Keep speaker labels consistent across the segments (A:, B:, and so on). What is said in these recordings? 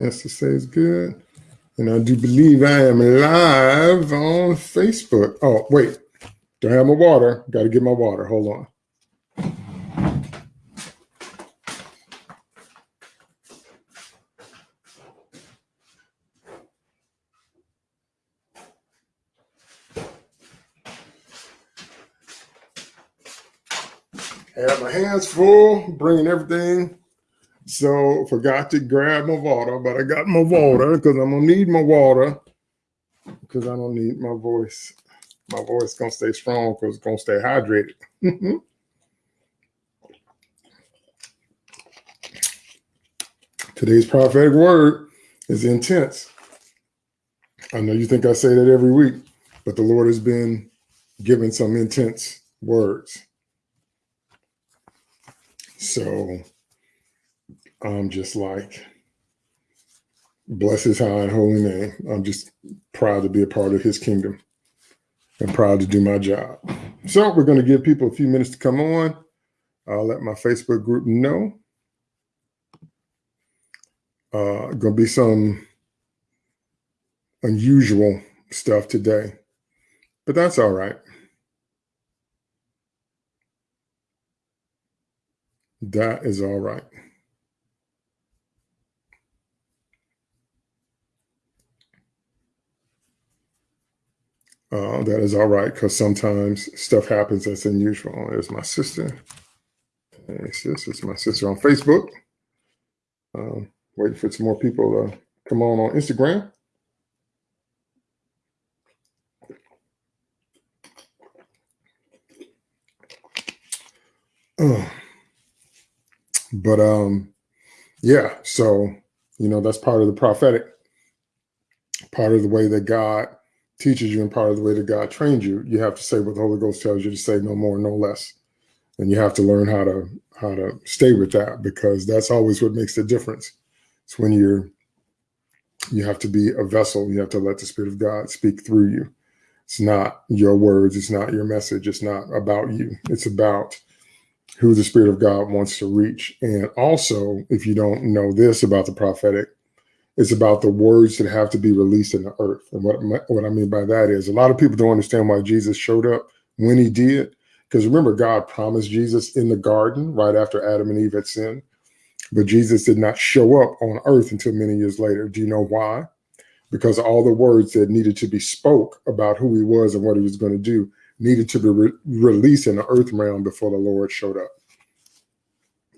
A: Esther says good. And I do believe I am live on Facebook. Oh, wait. Don't have my water. Got to get my water. Hold on. I have my hands full, bringing everything so forgot to grab my water, but I got my water because I'm gonna need my water because I don't need my voice. My voice gonna stay strong because it's gonna stay hydrated. Today's prophetic word is intense. I know you think I say that every week, but the Lord has been giving some intense words. So I'm just like, bless his high and holy name. I'm just proud to be a part of his kingdom and proud to do my job. So we're going to give people a few minutes to come on. I'll let my Facebook group know. Uh, going to be some unusual stuff today, but that's all right. That is all right. Uh, that is all right because sometimes stuff happens that's unusual. There's my sister. Hey, sis, it's my sister on Facebook. Um, waiting for some more people to come on on Instagram. Uh, but um, yeah, so you know that's part of the prophetic, part of the way that God teaches you and part of the way that God trained you, you have to say what the Holy Ghost tells you to say, no more, no less. And you have to learn how to how to stay with that because that's always what makes the difference. It's when you're you have to be a vessel. You have to let the Spirit of God speak through you. It's not your words. It's not your message. It's not about you. It's about who the Spirit of God wants to reach. And also, if you don't know this about the prophetic, it's about the words that have to be released in the earth. And what, what I mean by that is a lot of people don't understand why Jesus showed up when he did. Because remember, God promised Jesus in the garden right after Adam and Eve had sinned. But Jesus did not show up on earth until many years later. Do you know why? Because all the words that needed to be spoke about who he was and what he was going to do needed to be re released in the earth realm before the Lord showed up.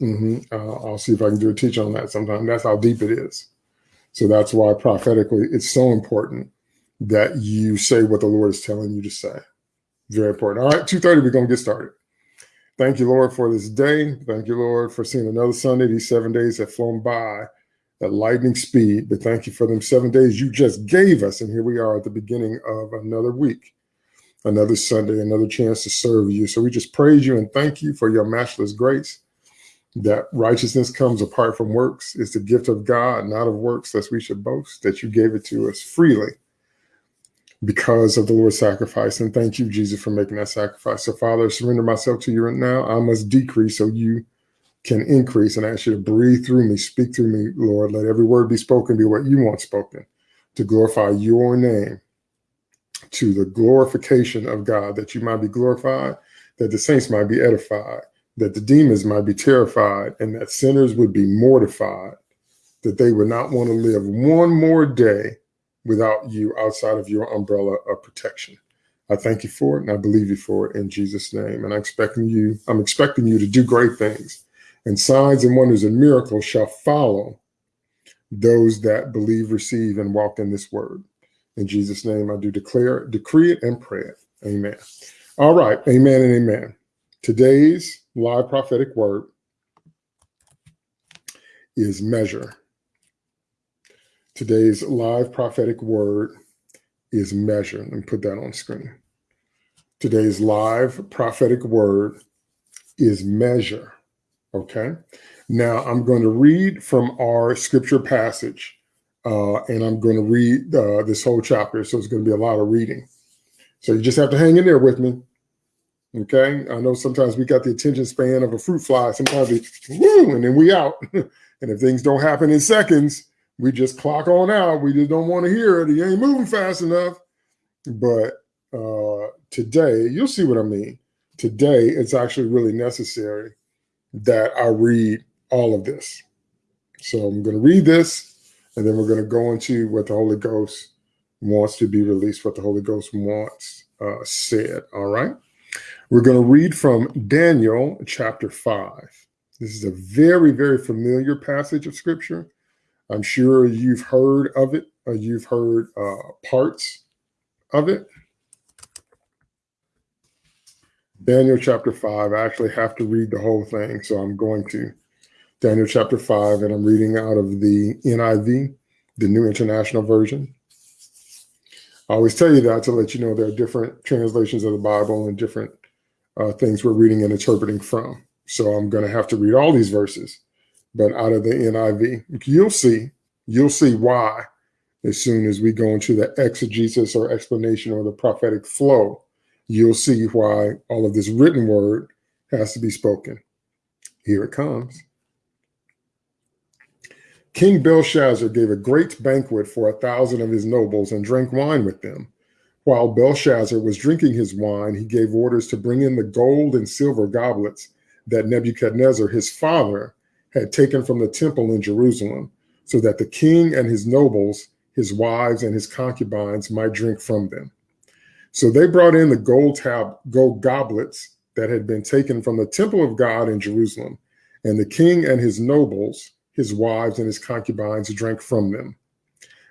A: Mm -hmm. uh, I'll see if I can do a teach on that sometime. That's how deep it is. So that's why prophetically it's so important that you say what the Lord is telling you to say. Very important. All right, 2.30, we're going to get started. Thank you, Lord, for this day. Thank you, Lord, for seeing another Sunday. These seven days have flown by at lightning speed, but thank you for them seven days you just gave us. And here we are at the beginning of another week, another Sunday, another chance to serve you. So we just praise you and thank you for your matchless grace that righteousness comes apart from works. It's the gift of God, not of works, lest we should boast, that you gave it to us freely because of the Lord's sacrifice. And thank you, Jesus, for making that sacrifice. So, Father, I surrender myself to you right now. I must decrease so you can increase. And I ask you to breathe through me, speak through me, Lord. Let every word be spoken be what you want spoken to glorify your name, to the glorification of God, that you might be glorified, that the saints might be edified that the demons might be terrified and that sinners would be mortified, that they would not want to live one more day without you outside of your umbrella of protection. I thank you for it and I believe you for it in Jesus' name. And I'm expecting you, I'm expecting you to do great things. And signs and wonders and miracles shall follow those that believe, receive, and walk in this word. In Jesus' name, I do declare, decree it, and pray it. Amen. All right. Amen and amen. Today's live prophetic word is measure. Today's live prophetic word is measure. Let me put that on screen. Today's live prophetic word is measure. Okay. Now I'm going to read from our scripture passage uh, and I'm going to read uh, this whole chapter. So it's going to be a lot of reading. So you just have to hang in there with me. Okay. I know sometimes we got the attention span of a fruit fly. Sometimes we, woo, and then we out. and if things don't happen in seconds, we just clock on out. We just don't want to hear it. He ain't moving fast enough. But uh, today, you'll see what I mean. Today, it's actually really necessary that I read all of this. So I'm going to read this, and then we're going to go into what the Holy Ghost wants to be released, what the Holy Ghost wants uh, said. All right. We're going to read from Daniel chapter 5. This is a very, very familiar passage of scripture. I'm sure you've heard of it, or you've heard uh, parts of it. Daniel chapter 5. I actually have to read the whole thing, so I'm going to. Daniel chapter 5, and I'm reading out of the NIV, the New International Version. I always tell you that to let you know there are different translations of the Bible and different uh, things we're reading and interpreting from. So I'm going to have to read all these verses, but out of the NIV. You'll see, you'll see why as soon as we go into the exegesis or explanation or the prophetic flow, you'll see why all of this written word has to be spoken. Here it comes. King Belshazzar gave a great banquet for a thousand of his nobles and drank wine with them. While Belshazzar was drinking his wine, he gave orders to bring in the gold and silver goblets that Nebuchadnezzar, his father, had taken from the temple in Jerusalem, so that the king and his nobles, his wives, and his concubines might drink from them. So they brought in the gold tab, gold goblets that had been taken from the temple of God in Jerusalem, and the king and his nobles, his wives, and his concubines drank from them.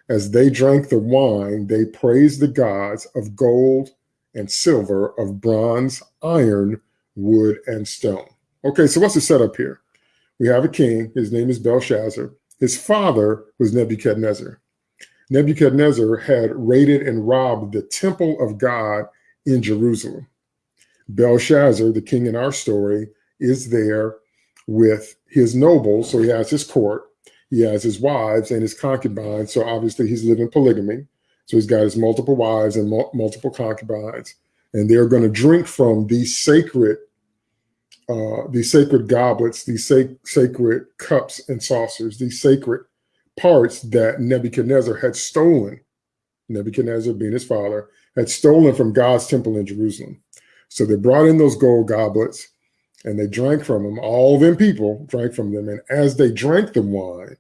A: As they drank the wine, they praised the gods of gold and silver, of bronze, iron, wood, and stone. Okay, so what's the setup here? We have a king. His name is Belshazzar. His father was Nebuchadnezzar. Nebuchadnezzar had raided and robbed the temple of God in Jerusalem. Belshazzar, the king in our story, is there with his nobles. So he has his court. He has his wives and his concubines. So obviously he's living polygamy. So he's got his multiple wives and multiple concubines. And they're going to drink from these sacred, uh, these sacred goblets, these sac sacred cups and saucers, these sacred parts that Nebuchadnezzar had stolen. Nebuchadnezzar, being his father, had stolen from God's temple in Jerusalem. So they brought in those gold goblets and they drank from them. All them people drank from them. And as they drank the wine,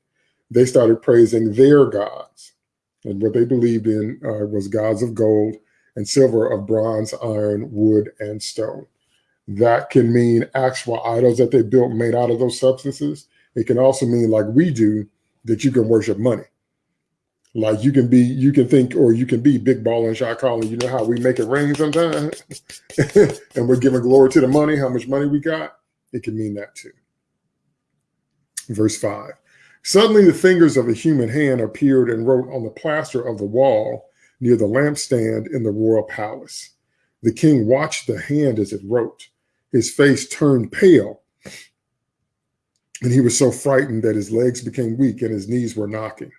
A: they started praising their gods. And what they believed in uh, was gods of gold and silver, of bronze, iron, wood, and stone. That can mean actual idols that they built made out of those substances. It can also mean, like we do, that you can worship money. Like you can be, you can think, or you can be big ball and shot calling. You know how we make it rain sometimes, and we're giving glory to the money, how much money we got. It can mean that too. Verse five. Suddenly, the fingers of a human hand appeared and wrote on the plaster of the wall near the lampstand in the royal palace. The king watched the hand as it wrote. His face turned pale, and he was so frightened that his legs became weak and his knees were knocking.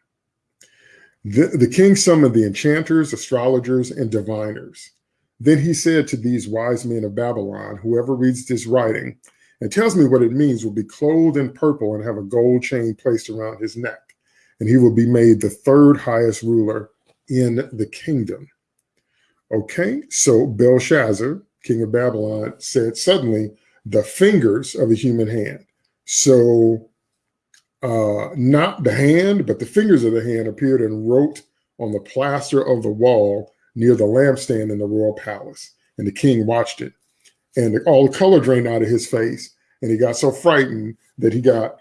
A: The, the king summoned the enchanters, astrologers, and diviners. Then he said to these wise men of Babylon, whoever reads this writing and tells me what it means will be clothed in purple and have a gold chain placed around his neck. And he will be made the third highest ruler in the kingdom. Okay, so Belshazzar, king of Babylon, said suddenly the fingers of a human hand. So uh, not the hand, but the fingers of the hand appeared and wrote on the plaster of the wall near the lampstand in the royal palace. And the king watched it. And all the color drained out of his face. And he got so frightened that he got,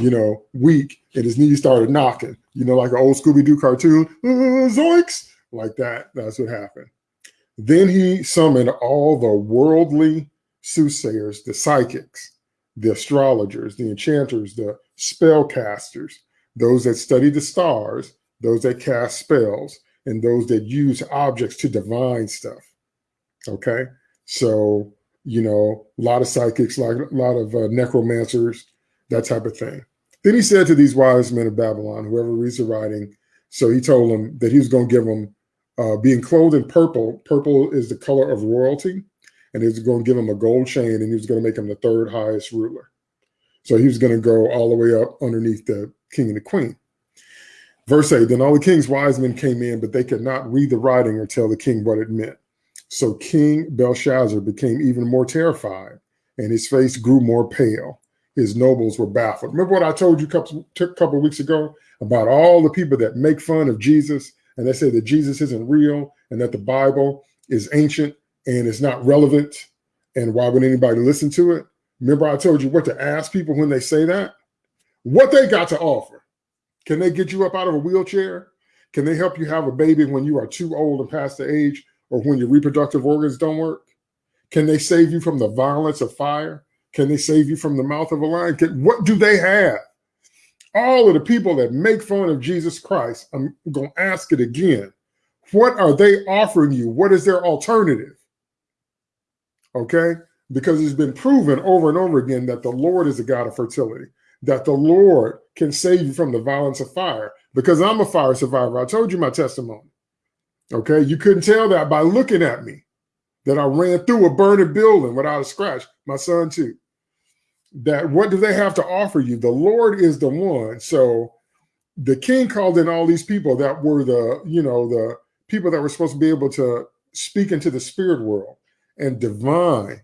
A: you know, weak and his knees started knocking, you know, like an old Scooby-Doo cartoon, uh, zoinks, like that. That's what happened. Then he summoned all the worldly soothsayers, the psychics, the astrologers, the enchanters, the spellcasters, those that study the stars, those that cast spells, and those that use objects to divine stuff. Okay. So, you know, a lot of psychics, like a lot of uh, necromancers, that type of thing. Then he said to these wise men of Babylon, whoever reads the writing, so he told them that he was going to give them uh, being clothed in purple. Purple is the color of royalty and he was going to give him a gold chain and he was going to make him the third highest ruler. So he was going to go all the way up underneath the king and the queen. Verse 8 Then all the king's wise men came in, but they could not read the writing or tell the king what it meant. So King Belshazzar became even more terrified, and his face grew more pale. His nobles were baffled. Remember what I told you a couple, couple weeks ago about all the people that make fun of Jesus and they say that Jesus isn't real and that the Bible is ancient and it's not relevant. And why would anybody listen to it? Remember, I told you what to ask people when they say that? What they got to offer. Can they get you up out of a wheelchair? Can they help you have a baby when you are too old and past the age or when your reproductive organs don't work? Can they save you from the violence of fire? Can they save you from the mouth of a lion? Can, what do they have? All of the people that make fun of Jesus Christ, I'm going to ask it again. What are they offering you? What is their alternative? Okay? Because it's been proven over and over again that the Lord is a God of fertility, that the Lord can save you from the violence of fire. Because I'm a fire survivor. I told you my testimony. Okay? You couldn't tell that by looking at me that I ran through a burning building without a scratch. My son, too. That what do they have to offer you? The Lord is the one. So the king called in all these people that were the, you know, the people that were supposed to be able to speak into the spirit world and divine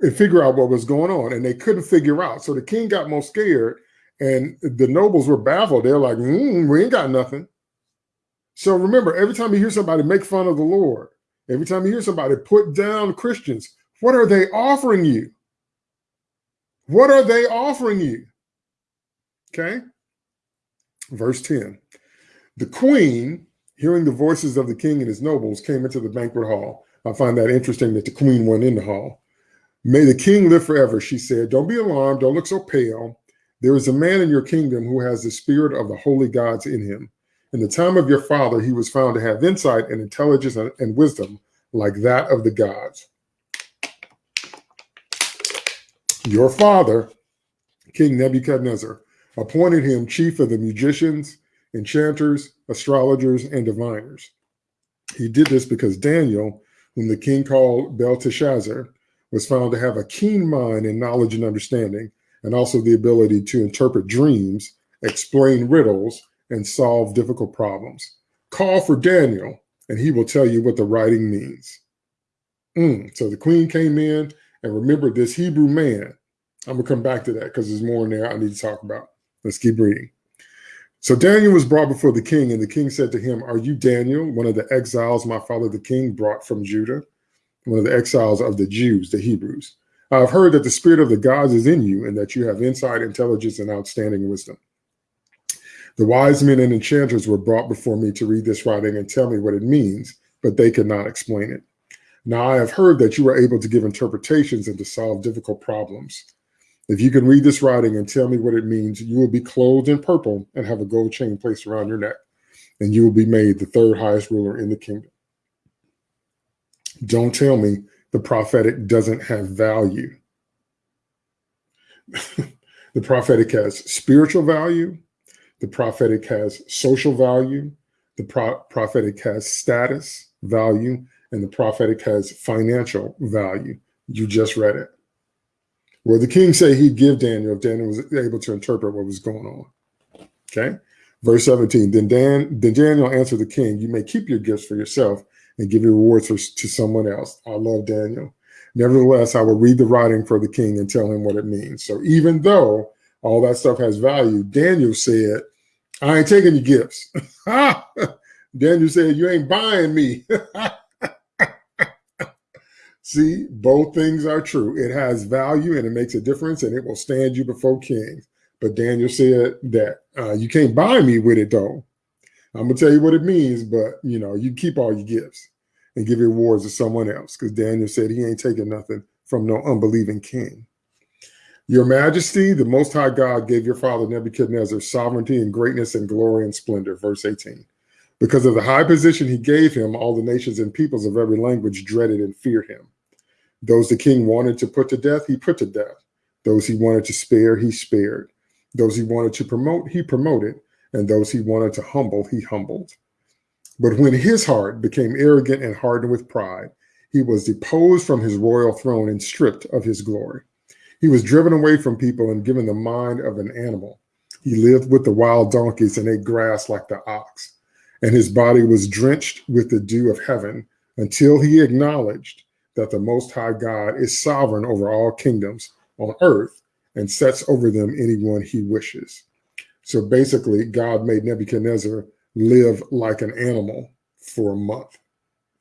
A: and figure out what was going on. And they couldn't figure out. So the king got more scared and the nobles were baffled. They're like, mm, we ain't got nothing. So remember, every time you hear somebody make fun of the Lord, every time you hear somebody put down Christians, what are they offering you? What are they offering you? Okay. Verse 10 The queen, hearing the voices of the king and his nobles, came into the banquet hall. I find that interesting that the queen went in the hall. May the king live forever, she said. Don't be alarmed. Don't look so pale. There is a man in your kingdom who has the spirit of the holy gods in him. In the time of your father, he was found to have insight and intelligence and wisdom like that of the gods. Your father, King Nebuchadnezzar, appointed him chief of the magicians, enchanters, astrologers, and diviners. He did this because Daniel, whom the king called Belteshazzar, was found to have a keen mind and knowledge and understanding, and also the ability to interpret dreams, explain riddles, and solve difficult problems. Call for Daniel, and he will tell you what the writing means. Mm. So the queen came in and remembered this Hebrew man. I'm going to come back to that because there's more in there I need to talk about. Let's keep reading. So Daniel was brought before the king, and the king said to him, Are you Daniel, one of the exiles my father the king brought from Judah, one of the exiles of the Jews, the Hebrews? I have heard that the spirit of the gods is in you, and that you have insight, intelligence, and outstanding wisdom. The wise men and enchanters were brought before me to read this writing and tell me what it means, but they could not explain it. Now I have heard that you are able to give interpretations and to solve difficult problems. If you can read this writing and tell me what it means, you will be clothed in purple and have a gold chain placed around your neck, and you will be made the third highest ruler in the kingdom. Don't tell me the prophetic doesn't have value. the prophetic has spiritual value, the prophetic has social value. The pro prophetic has status value. And the prophetic has financial value. You just read it. Where the king say he'd give Daniel if Daniel was able to interpret what was going on. Okay. Verse 17, then, Dan, then Daniel answered the king, you may keep your gifts for yourself and give your rewards for, to someone else. I love Daniel. Nevertheless, I will read the writing for the king and tell him what it means. So even though all that stuff has value. Daniel said, I ain't taking your gifts. Daniel said, you ain't buying me. See, both things are true. It has value and it makes a difference and it will stand you before kings. But Daniel said that uh, you can't buy me with it though. I'm gonna tell you what it means, but you know, you keep all your gifts and give your rewards to someone else because Daniel said he ain't taking nothing from no unbelieving king. Your majesty, the most high God gave your father Nebuchadnezzar sovereignty and greatness and glory and splendor. Verse 18. Because of the high position he gave him, all the nations and peoples of every language dreaded and feared him. Those the king wanted to put to death, he put to death. Those he wanted to spare, he spared. Those he wanted to promote, he promoted. And those he wanted to humble, he humbled. But when his heart became arrogant and hardened with pride, he was deposed from his royal throne and stripped of his glory. He was driven away from people and given the mind of an animal. He lived with the wild donkeys and ate grass like the ox, and his body was drenched with the dew of heaven until he acknowledged that the Most High God is sovereign over all kingdoms on earth and sets over them anyone he wishes. So basically, God made Nebuchadnezzar live like an animal for a month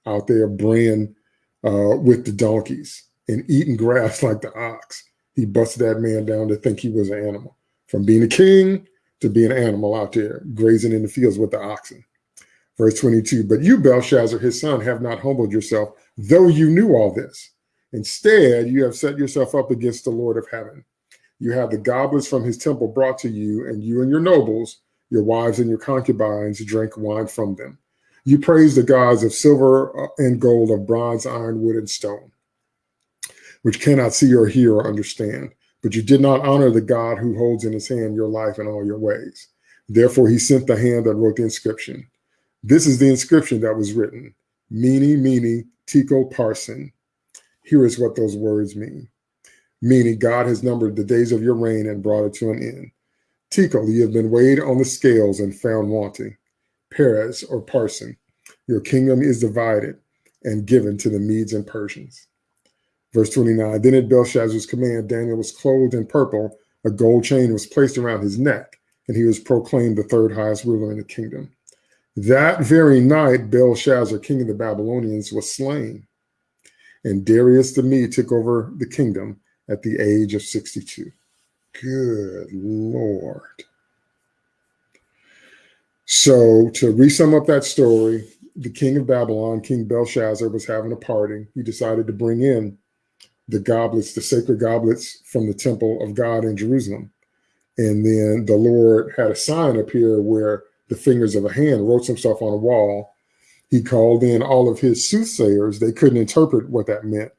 A: out there braying uh, with the donkeys and eating grass like the ox. He busted that man down to think he was an animal from being a king to being an animal out there grazing in the fields with the oxen. Verse 22, but you, Belshazzar, his son, have not humbled yourself, though you knew all this. Instead, you have set yourself up against the Lord of heaven. You have the goblets from his temple brought to you, and you and your nobles, your wives and your concubines, drink wine from them. You praise the gods of silver uh, and gold, of bronze, iron, wood, and stone, which cannot see or hear or understand. But you did not honor the God who holds in his hand your life and all your ways. Therefore, he sent the hand that wrote the inscription. This is the inscription that was written Mene, Mene, Tekel Parson. Here is what those words mean. Mene, God has numbered the days of your reign and brought it to an end. Tekel, you have been weighed on the scales and found wanting. Peres or Parsin, your kingdom is divided and given to the Medes and Persians. Verse 29 Then at Belshazzar's command, Daniel was clothed in purple, a gold chain was placed around his neck, and he was proclaimed the third highest ruler in the kingdom. That very night, Belshazzar, king of the Babylonians, was slain, and Darius the Mede took over the kingdom at the age of 62. Good Lord. So, to resum up that story, the king of Babylon, King Belshazzar, was having a party. He decided to bring in the goblets, the sacred goblets from the temple of God in Jerusalem. And then the Lord had a sign appear where the fingers of a hand wrote some stuff on a wall. He called in all of his soothsayers. They couldn't interpret what that meant.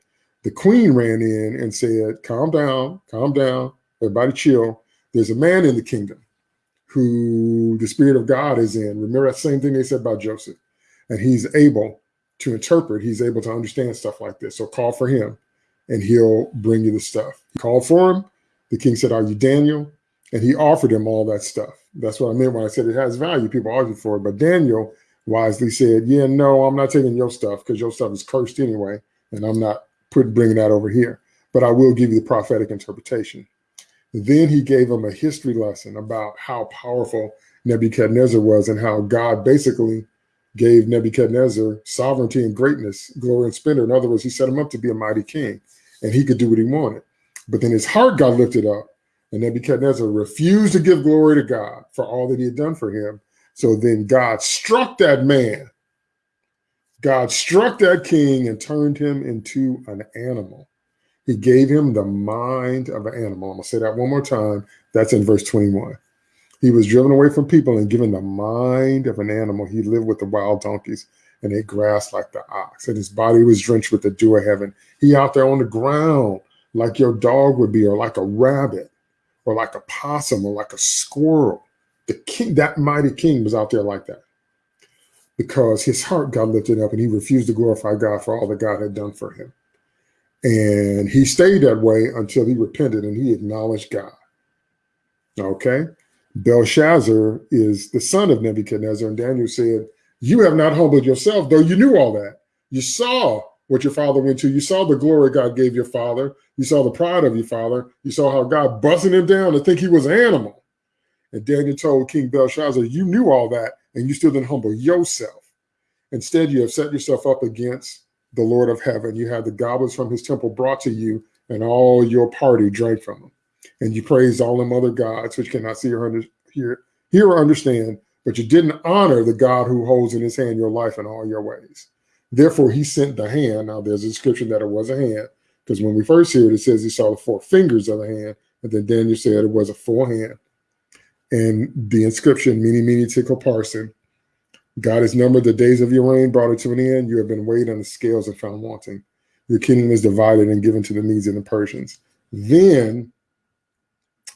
A: The queen ran in and said, Calm down, calm down, everybody chill. There's a man in the kingdom who the Spirit of God is in. Remember that same thing they said about Joseph. And he's able to interpret, he's able to understand stuff like this. So call for him and he'll bring you the stuff. He called for him. The king said, Are you Daniel? And he offered him all that stuff. That's what I meant when I said it has value. People argue for it. But Daniel wisely said, Yeah, no, I'm not taking your stuff because your stuff is cursed anyway. And I'm not put, bringing that over here. But I will give you the prophetic interpretation. Then he gave him a history lesson about how powerful Nebuchadnezzar was and how God basically gave Nebuchadnezzar sovereignty and greatness, glory and splendor. In other words, he set him up to be a mighty king and he could do what he wanted. But then his heart got lifted up and Nebuchadnezzar refused to give glory to God for all that he had done for him. So then God struck that man. God struck that king and turned him into an animal. He gave him the mind of an animal. I'm going to say that one more time. That's in verse 21. He was driven away from people and given the mind of an animal. He lived with the wild donkeys and ate grass like the ox. And his body was drenched with the dew of heaven. He out there on the ground like your dog would be, or like a rabbit, or like a possum, or like a squirrel. The king, that mighty king was out there like that because his heart got lifted up and he refused to glorify God for all that God had done for him. And he stayed that way until he repented and he acknowledged God. Okay. Belshazzar is the son of Nebuchadnezzar. And Daniel said, You have not humbled yourself, though you knew all that. You saw what your father went to. You saw the glory God gave your father. You saw the pride of your father. You saw how God buzzing him down to think he was an animal. And Daniel told King Belshazzar, You knew all that, and you still didn't humble yourself. Instead, you have set yourself up against the Lord of heaven. You had the goblets from his temple brought to you, and all your party drank from them. And you praised all them other gods, which cannot see or under, hear, hear or understand, but you didn't honor the God who holds in his hand your life and all your ways. Therefore, he sent the hand. Now, there's a description that it was a hand, because when we first hear it, it says he saw the four fingers of the hand, and then Daniel said it was a full hand. And the inscription, Mene, Mene, Tekel, Parson. God has numbered the days of your reign, brought it to an end. You have been weighed on the scales and found wanting. Your kingdom is divided and given to the Medes and the Persians. Then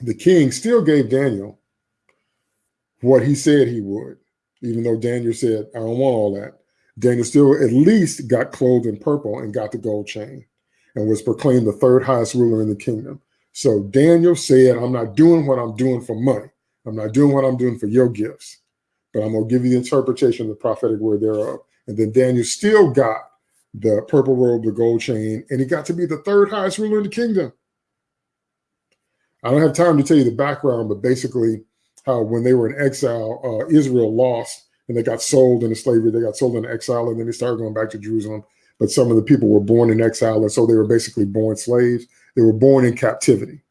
A: the king still gave Daniel what he said he would, even though Daniel said, I don't want all that. Daniel still at least got clothed in purple and got the gold chain and was proclaimed the third highest ruler in the kingdom. So Daniel said, I'm not doing what I'm doing for money. I'm not doing what I'm doing for your gifts, but I'm going to give you the interpretation of the prophetic word thereof. And then Daniel still got the purple robe, the gold chain, and he got to be the third highest ruler in the kingdom. I don't have time to tell you the background, but basically, how when they were in exile, uh, Israel lost and they got sold into slavery. They got sold into exile, and then they started going back to Jerusalem. But some of the people were born in exile, and so they were basically born slaves. They were born in captivity.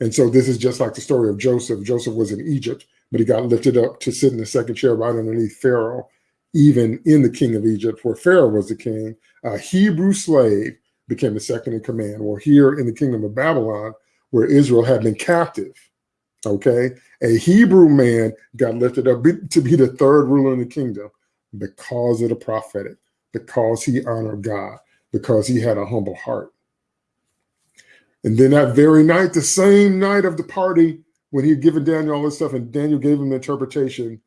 A: And so this is just like the story of Joseph. Joseph was in Egypt, but he got lifted up to sit in the second chair right underneath Pharaoh, even in the king of Egypt, where Pharaoh was the king. A Hebrew slave became the second in command. Or here in the kingdom of Babylon, where Israel had been captive, okay, a Hebrew man got lifted up to be the third ruler in the kingdom because of the prophetic, because he honored God, because he had a humble heart. And then that very night, the same night of the party, when he had given Daniel all this stuff and Daniel gave him the interpretation,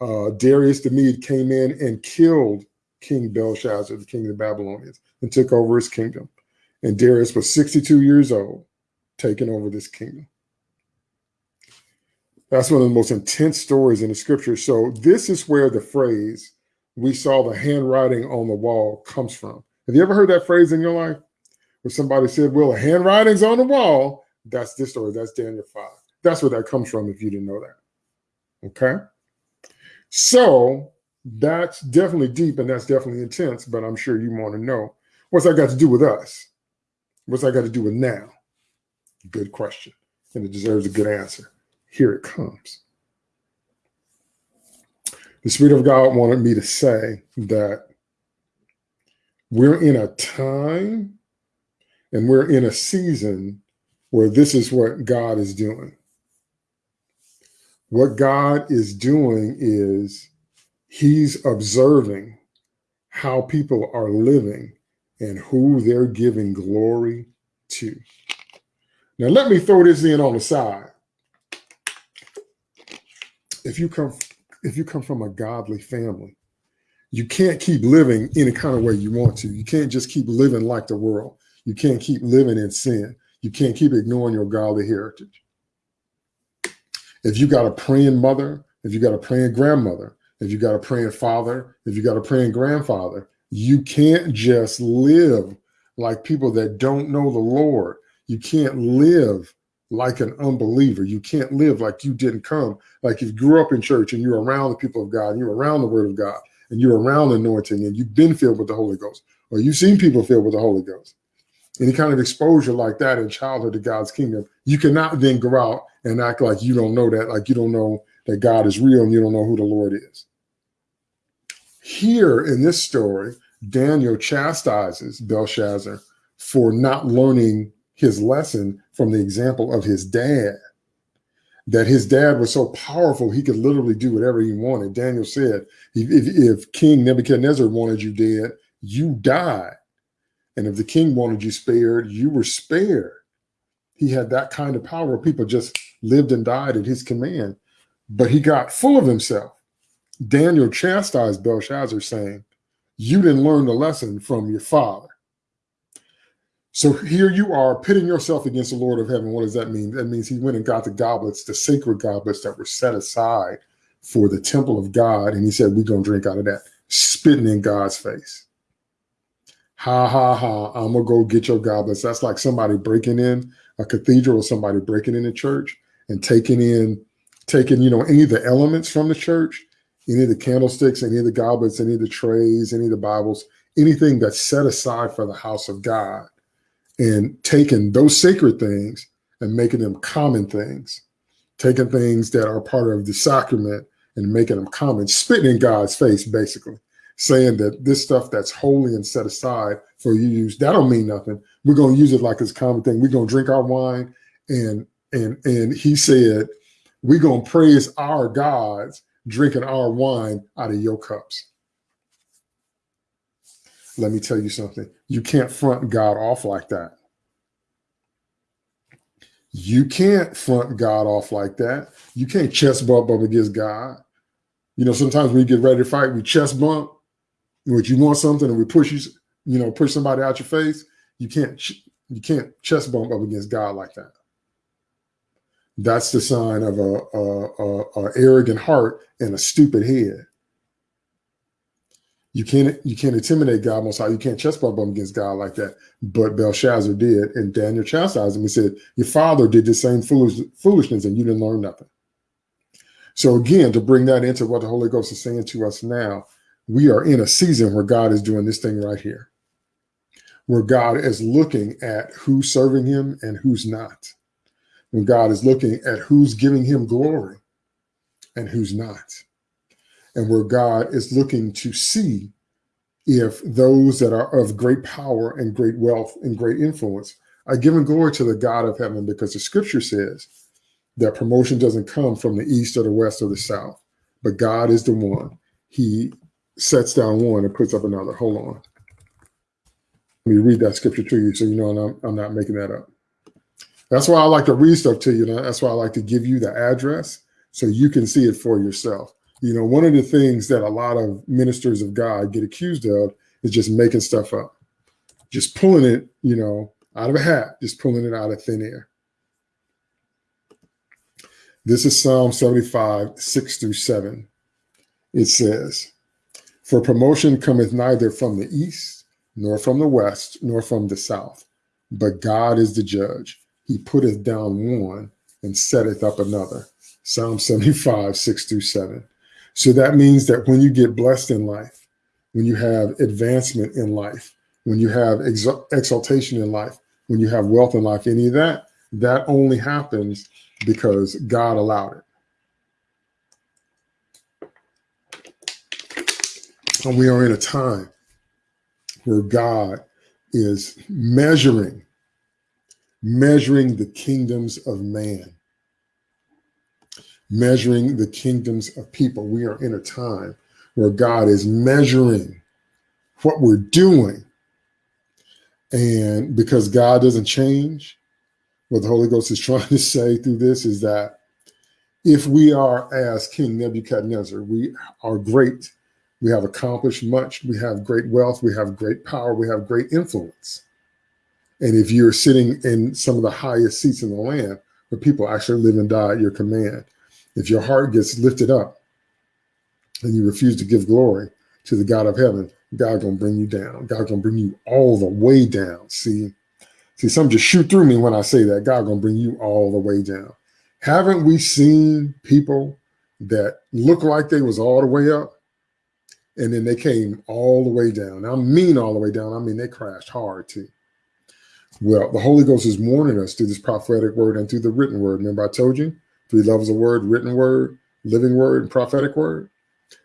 A: uh, Darius the Mede came in and killed King Belshazzar, the king of the Babylonians, and took over his kingdom. And Darius was 62 years old, taking over this kingdom. That's one of the most intense stories in the scripture. So this is where the phrase, we saw the handwriting on the wall comes from. Have you ever heard that phrase in your life? Where somebody said, well, the handwriting's on the wall. That's this story. That's Daniel 5. That's where that comes from if you didn't know that. Okay. So that's definitely deep and that's definitely intense, but I'm sure you want to know what's that got to do with us? What's that got to do with now? Good question. And it deserves a good answer. Here it comes. The Spirit of God wanted me to say that we're in a time and we're in a season where this is what God is doing. What God is doing is he's observing how people are living and who they're giving glory to. Now, let me throw this in on the side if you come if you come from a godly family, you can't keep living any kind of way you want to. You can't just keep living like the world. You can't keep living in sin. You can't keep ignoring your godly heritage. If you got a praying mother, if you got a praying grandmother, if you got a praying father, if you got a praying grandfather, you can't just live like people that don't know the Lord. You can't live like an unbeliever. You can't live like you didn't come. Like if you grew up in church and you're around the people of God, and you're around the word of God, and you're around anointing, and you've been filled with the Holy Ghost, or you've seen people filled with the Holy Ghost. Any kind of exposure like that in childhood to God's kingdom, you cannot then go out and act like you don't know that, like you don't know that God is real and you don't know who the Lord is. Here in this story, Daniel chastises Belshazzar for not learning his lesson from the example of his dad. That his dad was so powerful, he could literally do whatever he wanted. Daniel said, if, if King Nebuchadnezzar wanted you dead, you died. And if the king wanted you spared, you were spared. He had that kind of power. People just lived and died at his command. But he got full of himself. Daniel chastised Belshazzar, saying, You didn't learn the lesson from your father. So here you are pitting yourself against the Lord of heaven. What does that mean? That means he went and got the goblets, the sacred goblets that were set aside for the temple of God. And he said, we're going to drink out of that, spitting in God's face. Ha, ha, ha. I'm to go get your goblets. That's like somebody breaking in a cathedral or somebody breaking in a church and taking in, taking, you know, any of the elements from the church, any of the candlesticks, any of the goblets, any of the trays, any of the Bibles, anything that's set aside for the house of God and taking those sacred things and making them common things, taking things that are part of the sacrament and making them common, spitting in God's face, basically, saying that this stuff that's holy and set aside for you use, that don't mean nothing. We're going to use it like it's common thing. We're going to drink our wine. And, and, and he said, we're going to praise our gods drinking our wine out of your cups let me tell you something. You can't front God off like that. You can't front God off like that. You can't chest bump up against God. You know, sometimes we get ready to fight, we chest bump, which you want something and we push you, you know, push somebody out your face. You can't, you can't chest bump up against God like that. That's the sign of a, a, a, a arrogant heart and a stupid head. You can't you can't intimidate God most high. You can't chest bump him against God like that. But Belshazzar did, and Daniel chastised him. He said, "Your father did the same foolish, foolishness, and you didn't learn nothing." So again, to bring that into what the Holy Ghost is saying to us now, we are in a season where God is doing this thing right here, where God is looking at who's serving Him and who's not, when God is looking at who's giving Him glory and who's not and where God is looking to see if those that are of great power and great wealth and great influence are giving glory to the God of heaven because the scripture says that promotion doesn't come from the east or the west or the south, but God is the one. He sets down one and puts up another. Hold on. Let me read that scripture to you so you know I'm, I'm not making that up. That's why I like to read stuff to you. That's why I like to give you the address so you can see it for yourself. You know, one of the things that a lot of ministers of God get accused of is just making stuff up, just pulling it, you know, out of a hat, just pulling it out of thin air. This is Psalm 75, 6 through 7. It says, For promotion cometh neither from the east, nor from the west, nor from the south, but God is the judge. He putteth down one and setteth up another. Psalm 75, 6 through 7. So that means that when you get blessed in life, when you have advancement in life, when you have exaltation in life, when you have wealth in life, any of that, that only happens because God allowed it. And we are in a time where God is measuring, measuring the kingdoms of man measuring the kingdoms of people. We are in a time where God is measuring what we're doing. And because God doesn't change, what the Holy Ghost is trying to say through this is that if we are as King Nebuchadnezzar, we are great. We have accomplished much. We have great wealth. We have great power. We have great influence. And if you're sitting in some of the highest seats in the land, where people actually live and die at your command, if your heart gets lifted up and you refuse to give glory to the God of heaven, God gonna bring you down. God gonna bring you all the way down. See, see, some just shoot through me when I say that. God gonna bring you all the way down. Haven't we seen people that look like they was all the way up and then they came all the way down? I mean all the way down. I mean they crashed hard too. Well, the Holy Ghost is warning us through this prophetic word and through the written word. Remember I told you three levels of word, written word, living word, and prophetic word.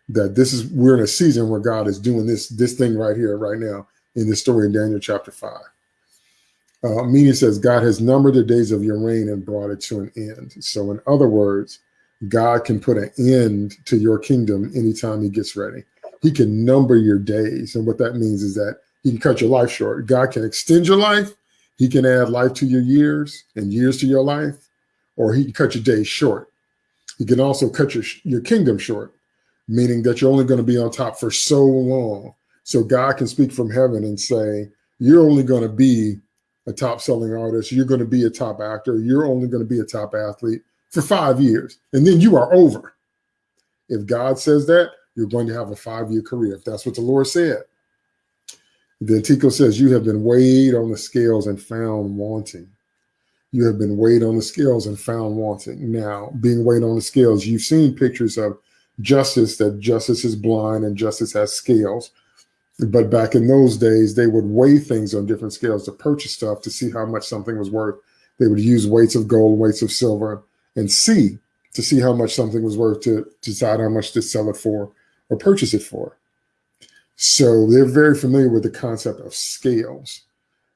A: That this is we're in a season where God is doing this this thing right here, right now, in the story in Daniel chapter five. Uh, Mene says God has numbered the days of your reign and brought it to an end. So, in other words, God can put an end to your kingdom anytime He gets ready. He can number your days, and what that means is that He can cut your life short. God can extend your life. He can add life to your years and years to your life or he can cut your days short. He can also cut your, your kingdom short, meaning that you're only going to be on top for so long. So God can speak from heaven and say, you're only going to be a top selling artist. You're going to be a top actor. You're only going to be a top athlete for five years. And then you are over. If God says that, you're going to have a five year career. If that's what the Lord said. Then Tekel says, you have been weighed on the scales and found wanting you have been weighed on the scales and found wanting. Now, being weighed on the scales, you've seen pictures of justice that justice is blind and justice has scales. But back in those days, they would weigh things on different scales to purchase stuff to see how much something was worth. They would use weights of gold, weights of silver, and see to see how much something was worth to, to decide how much to sell it for or purchase it for. So they're very familiar with the concept of scales.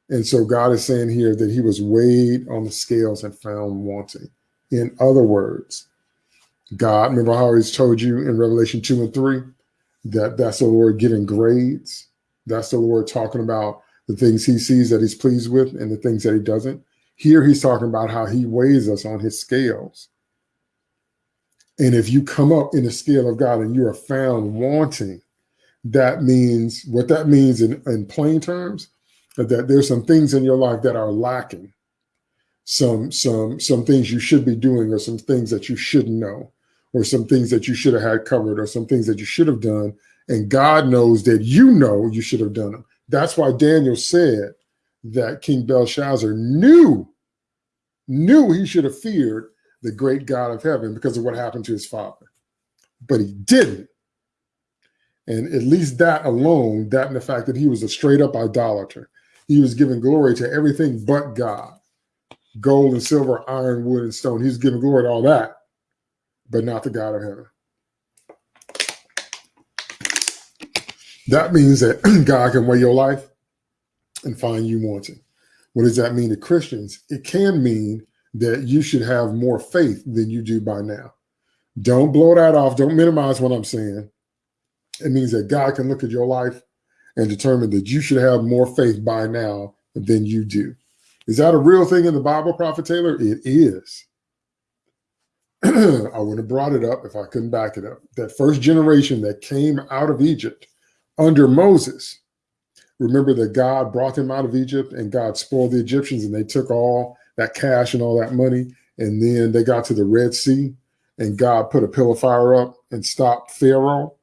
A: And so God is saying here that he was weighed on the scales and found wanting. In other words, God, remember how he's told you in Revelation 2 and 3 that that's the Lord giving grades. That's the Lord talking about the things he sees that he's pleased with and the things that he doesn't. Here he's talking about how he weighs us on his scales. And if you come up in the scale of God and you are found wanting, that means what that means in, in plain terms that there's some things in your life that are lacking. some some some things you should be doing or some things that you shouldn't know or some things that you should have had covered or some things that you should have done and god knows that you know you should have done them that's why daniel said that king belshazzar knew knew he should have feared the great god of heaven because of what happened to his father but he didn't and at least that alone that and the fact that he was a straight up idolater he was giving glory to everything but god gold and silver, iron, wood, and stone. He's giving glory to all that, but not the God of heaven. That means that God can weigh your life and find you wanting. What does that mean to Christians? It can mean that you should have more faith than you do by now. Don't blow that off. Don't minimize what I'm saying. It means that God can look at your life and determine that you should have more faith by now than you do. Is that a real thing in the Bible, Prophet Taylor? It is. I would have brought it up if I couldn't back it up. That first generation that came out of Egypt under Moses, remember that God brought them out of Egypt and God spoiled the Egyptians and they took all that cash and all that money. And then they got to the Red Sea and God put a pillar of fire up and stopped Pharaoh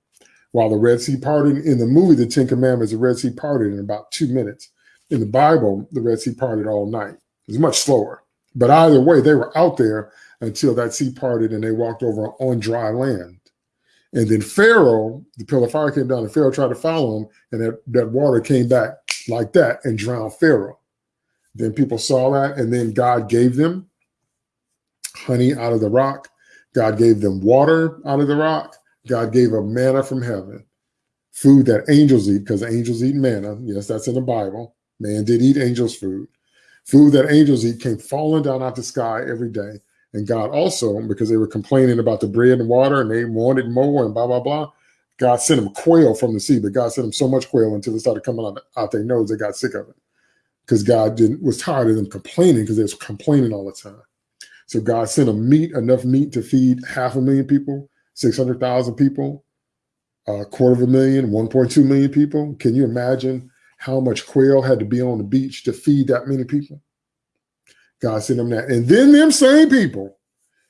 A: while the Red Sea parted. In the movie, The Ten Commandments, the Red Sea parted in about two minutes in the Bible, the Red Sea parted all night. It was much slower. But either way, they were out there until that sea parted and they walked over on dry land. And then Pharaoh, the pillar of fire came down and Pharaoh tried to follow him and that, that water came back like that and drowned Pharaoh. Then people saw that and then God gave them honey out of the rock. God gave them water out of the rock. God gave them manna from heaven, food that angels eat because angels eat manna. Yes, that's in the Bible. Man did eat angels' food. Food that angels eat came falling down out the sky every day. And God also, because they were complaining about the bread and water and they wanted more and blah, blah, blah, God sent them quail from the sea, but God sent them so much quail until it started coming out, out their nose, they got sick of it. Because God didn't was tired of them complaining because they was complaining all the time. So God sent them meat, enough meat to feed half a million people, 600,000 people, a quarter of a million, 1.2 million people. Can you imagine how much quail had to be on the beach to feed that many people. God sent them that. And then them same people,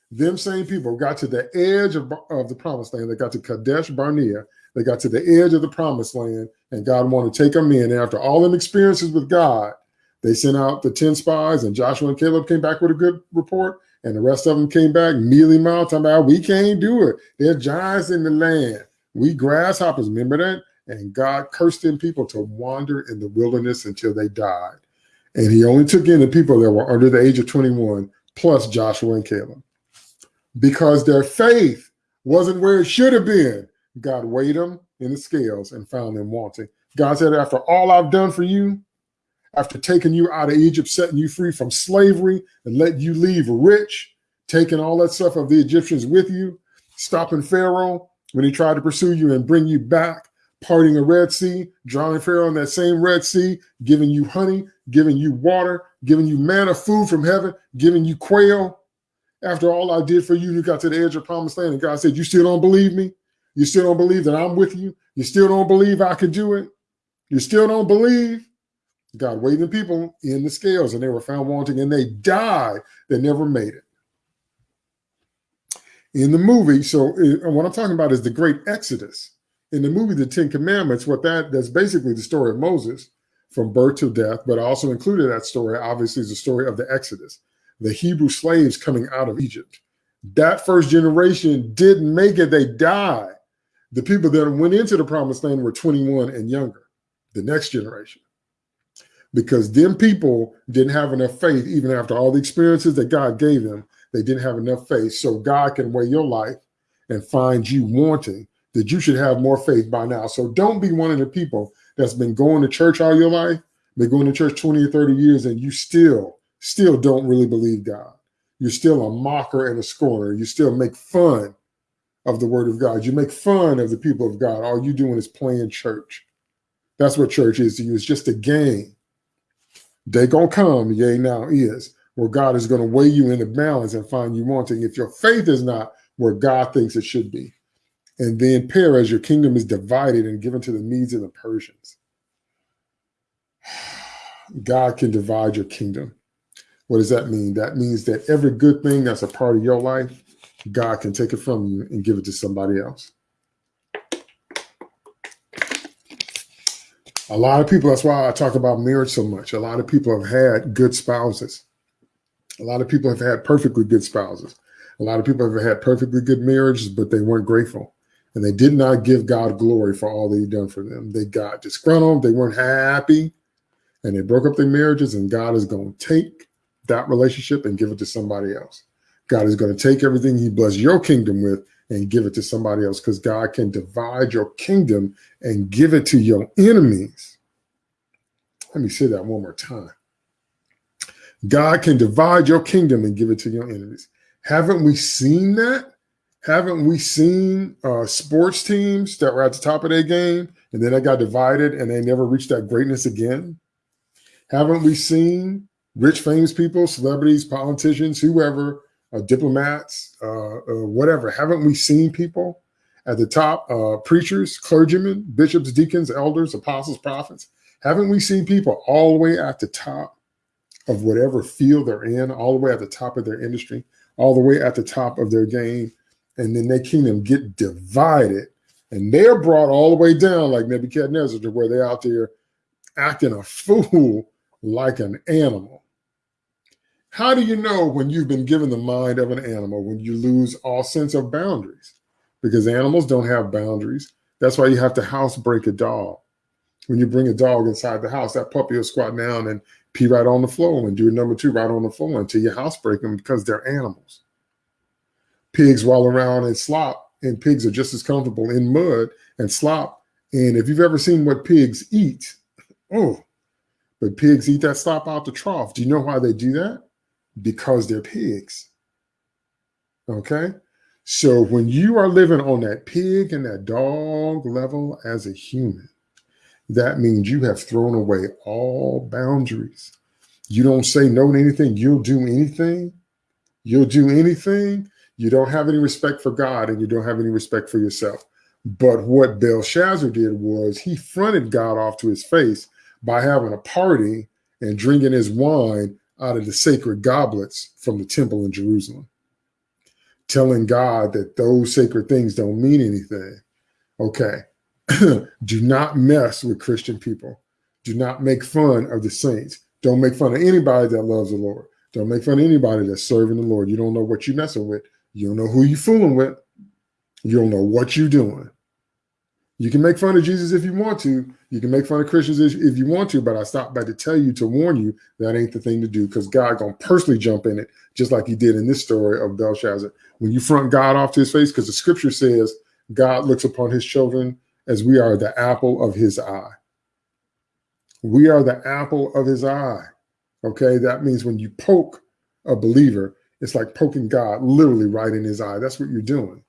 A: them same people got to the edge of, of the promised land. They got to Kadesh Barnea. They got to the edge of the promised land, and God wanted to take them in. And after all them experiences with God, they sent out the 10 spies, and Joshua and Caleb came back with a good report. And the rest of them came back mealy mouthed, talking about, we can't do it. There are giants in the land. We grasshoppers. Remember that? and God cursed them people to wander in the wilderness until they died. And he only took in the people that were under the age of 21, plus Joshua and Caleb. Because their faith wasn't where it should have been, God weighed them in the scales and found them wanting. God said, After all I've done for you, after taking you out of Egypt, setting you free from slavery, and letting you leave rich, taking all that stuff of the Egyptians with you, stopping Pharaoh when he tried to pursue you and bring you back, parting the Red Sea, drowning Pharaoh in that same Red Sea, giving you honey, giving you water, giving you manna, food from heaven, giving you quail. After all I did for you, you got to the edge of promised land, and God said, You still don't believe me? You still don't believe that I'm with you? You still don't believe I can do it? You still don't believe? God weighed the people in the scales, and they were found wanting, and they died. They never made it. In the movie, so uh, what I'm talking about is the great Exodus in the movie The Ten Commandments, what that that's basically the story of Moses from birth to death, but I also included that story, obviously, is the story of the Exodus, the Hebrew slaves coming out of Egypt. That first generation didn't make it, they died. The people that went into the promised land were 21 and younger, the next generation. Because them people didn't have enough faith, even after all the experiences that God gave them, they didn't have enough faith. So God can weigh your life and find you wanting that you should have more faith by now. So don't be one of the people that's been going to church all your life, been going to church 20 or 30 years, and you still, still don't really believe God. You're still a mocker and a scorner. You still make fun of the word of God. You make fun of the people of God. All you doing is playing church. That's what church is to you. It's just a game. They gonna come, yea, now is, where God is gonna weigh you in the balance and find you wanting. If your faith is not where God thinks it should be. And then Peres, your kingdom is divided and given to the Medes and the Persians. God can divide your kingdom. What does that mean? That means that every good thing that's a part of your life, God can take it from you and give it to somebody else. A lot of people, that's why I talk about marriage so much. A lot of people have had good spouses. A lot of people have had perfectly good spouses. A lot of people have had perfectly good marriages, but they weren't grateful. And they did not give God glory for all that He'd done for them. They got disgruntled, they weren't happy, and they broke up their marriages. And God is going to take that relationship and give it to somebody else. God is going to take everything He blessed your kingdom with and give it to somebody else because God can divide your kingdom and give it to your enemies. Let me say that one more time. God can divide your kingdom and give it to your enemies. Haven't we seen that? Haven't we seen uh, sports teams that were at the top of their game and then they got divided and they never reached that greatness again? Haven't we seen rich, famous people, celebrities, politicians, whoever diplomats, uh, uh, whatever. Haven't we seen people at the top, uh, preachers, clergymen, bishops, deacons, elders, apostles, prophets? Haven't we seen people all the way at the top of whatever field they're in, all the way at the top of their industry, all the way at the top of their game, and then their kingdom get divided, and they're brought all the way down like Nebuchadnezzar to where they're out there acting a fool like an animal. How do you know when you've been given the mind of an animal when you lose all sense of boundaries? Because animals don't have boundaries. That's why you have to housebreak a dog. When you bring a dog inside the house, that puppy will squat down and pee right on the floor and do a number two right on the floor until you housebreak them because they're animals. Pigs wallow around and slop, and pigs are just as comfortable in mud and slop. And if you've ever seen what pigs eat, oh, but pigs eat that slop out the trough. Do you know why they do that? Because they're pigs. Okay. So when you are living on that pig and that dog level as a human, that means you have thrown away all boundaries. You don't say no to anything. You'll do anything. You'll do anything. You don't have any respect for God and you don't have any respect for yourself. But what Belshazzar did was he fronted God off to his face by having a party and drinking his wine out of the sacred goblets from the temple in Jerusalem, telling God that those sacred things don't mean anything. Okay. Do not mess with Christian people. Do not make fun of the saints. Don't make fun of anybody that loves the Lord. Don't make fun of anybody that's serving the Lord. You don't know what you're messing with. You don't know who you're fooling with. You don't know what you're doing. You can make fun of Jesus if you want to. You can make fun of Christians if you want to, but I stopped by to tell you to warn you that ain't the thing to do because God gonna personally jump in it, just like he did in this story of Belshazzar. When you front God off to his face, because the scripture says God looks upon his children as we are the apple of his eye. We are the apple of his eye. Okay, that means when you poke a believer, it's like poking God literally right in his eye. That's what you're doing.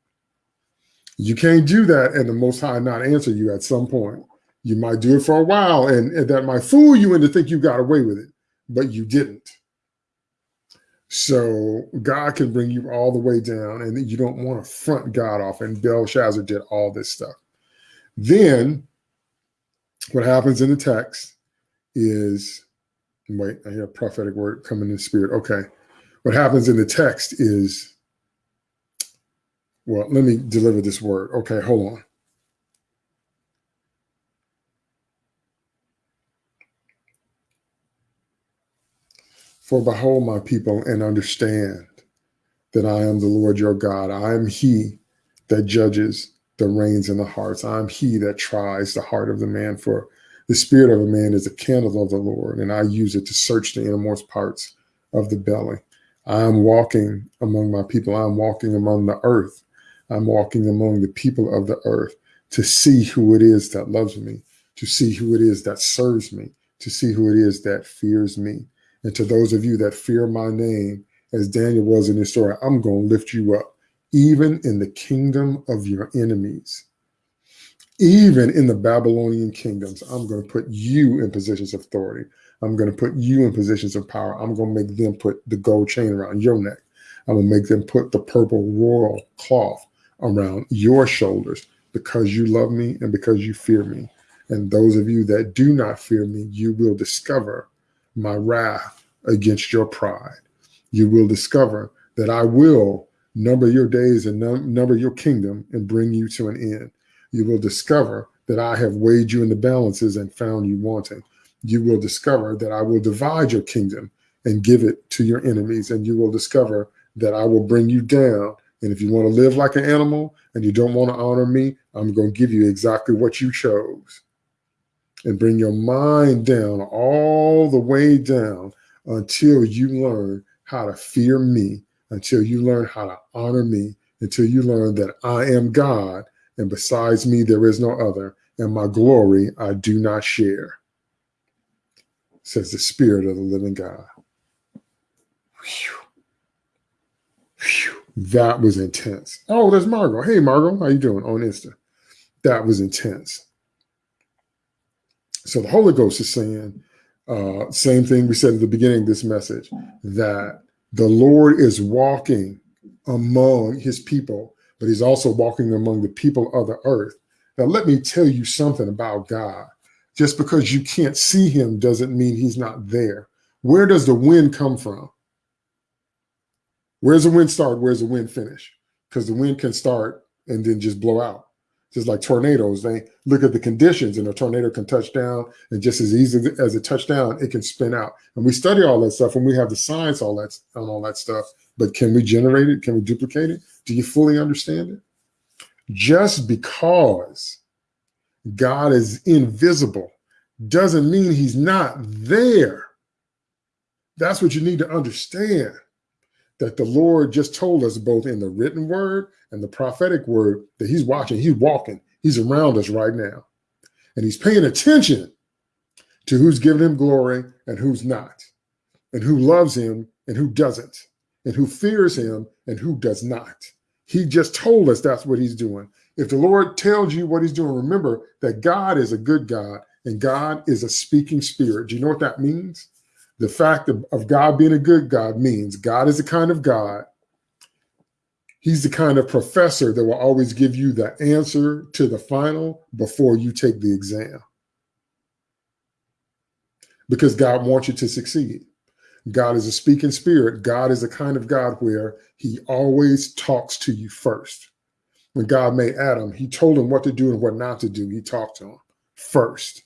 A: You can't do that and the Most High not answer you at some point. You might do it for a while and, and that might fool you into think you got away with it, but you didn't. So God can bring you all the way down and you don't want to front God off. And Belshazzar did all this stuff. Then what happens in the text is, wait, I hear a prophetic word coming in spirit. Okay. What happens in the text is well, let me deliver this word. Okay, hold on. For behold, my people, and understand that I am the Lord your God. I am he that judges the reins and the hearts. I am he that tries the heart of the man. For the spirit of a man is a candle of the Lord, and I use it to search the innermost parts of the belly. I am walking among my people. I am walking among the earth I'm walking among the people of the earth to see who it is that loves me, to see who it is that serves me, to see who it is that fears me. And to those of you that fear my name, as Daniel was in his story, I'm going to lift you up, even in the kingdom of your enemies. Even in the Babylonian kingdoms, I'm going to put you in positions of authority. I'm going to put you in positions of power. I'm going to make them put the gold chain around your neck. I'm going to make them put the purple royal cloth around your shoulders because you love me and because you fear me. And those of you that do not fear me, you will discover my wrath against your pride. You will discover that I will number your days and num number your kingdom and bring you to an end. You will discover that I have weighed you in the balances and found you wanting. You will discover that I will divide your kingdom and give it to your enemies. And you will discover that I will bring you down. And if you want to live like an animal and you don't want to honor me, I'm going to give you exactly what you chose. And bring your mind down, all the way down, until you learn how to fear me, until you learn how to honor me, until you learn that I am God, and besides me there is no other, and my glory I do not share, says the Spirit of the living God. Whew. Whew. That was intense. Oh, there's Margot. Hey, Margot, how you doing on Insta? That was intense. So the Holy Ghost is saying, uh, same thing we said at the beginning of this message, that the Lord is walking among his people, but he's also walking among the people of the earth. Now, let me tell you something about God. Just because you can't see him doesn't mean he's not there. Where does the wind come from? Where's the wind start? Where's the wind finish? Because the wind can start and then just blow out. Just like tornadoes, they look at the conditions and a tornado can touch down and just as easy as it touched down, it can spin out. And we study all that stuff and we have the science all that on all that stuff. But can we generate it? Can we duplicate it? Do you fully understand it? Just because God is invisible doesn't mean he's not there. That's what you need to understand that the Lord just told us both in the written word and the prophetic word that he's watching, he's walking, he's around us right now. And he's paying attention to who's giving him glory and who's not, and who loves him and who doesn't, and who fears him and who does not. He just told us that's what he's doing. If the Lord tells you what he's doing, remember that God is a good God and God is a speaking spirit. Do you know what that means? The fact of, of God being a good God means God is the kind of God, he's the kind of professor that will always give you the answer to the final before you take the exam. Because God wants you to succeed. God is a speaking spirit. God is a kind of God where he always talks to you first. When God made Adam, he told him what to do and what not to do. He talked to him first.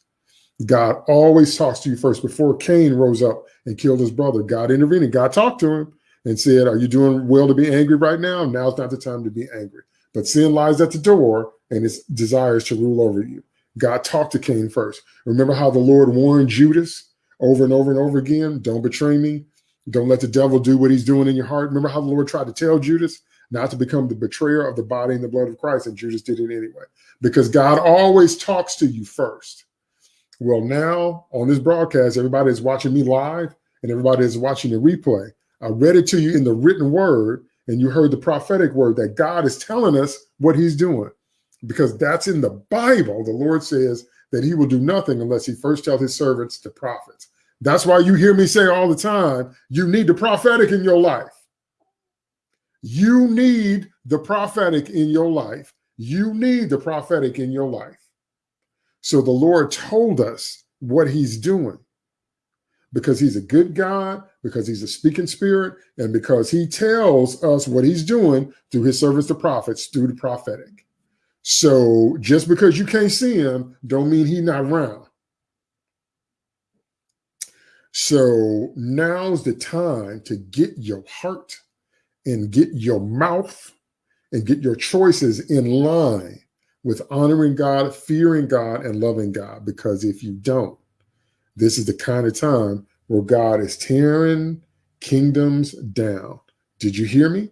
A: God always talks to you first. Before Cain rose up and killed his brother, God intervened and God talked to him and said, Are you doing well to be angry right now? Now's not the time to be angry. But sin lies at the door and its desires to rule over you. God talked to Cain first. Remember how the Lord warned Judas over and over and over again don't betray me. Don't let the devil do what he's doing in your heart. Remember how the Lord tried to tell Judas not to become the betrayer of the body and the blood of Christ, and Judas did it anyway. Because God always talks to you first. Well, now on this broadcast, everybody is watching me live and everybody is watching the replay. I read it to you in the written word, and you heard the prophetic word that God is telling us what he's doing because that's in the Bible. The Lord says that he will do nothing unless he first tells his servants, the prophets. That's why you hear me say all the time, you need the prophetic in your life. You need the prophetic in your life. You need the prophetic in your life. So the Lord told us what he's doing because he's a good God, because he's a speaking spirit, and because he tells us what he's doing through his servants, the prophets, through the prophetic. So just because you can't see him, don't mean he's not around. So now's the time to get your heart and get your mouth and get your choices in line with honoring God, fearing God, and loving God. Because if you don't, this is the kind of time where God is tearing kingdoms down. Did you hear me?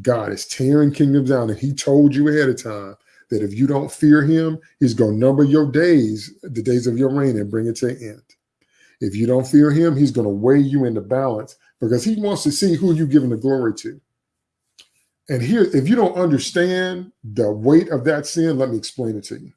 A: God is tearing kingdoms down. And he told you ahead of time that if you don't fear him, he's going to number your days, the days of your reign, and bring it to an end. If you don't fear him, he's going to weigh you into balance because he wants to see who you're giving the glory to. And here, if you don't understand the weight of that sin, let me explain it to you.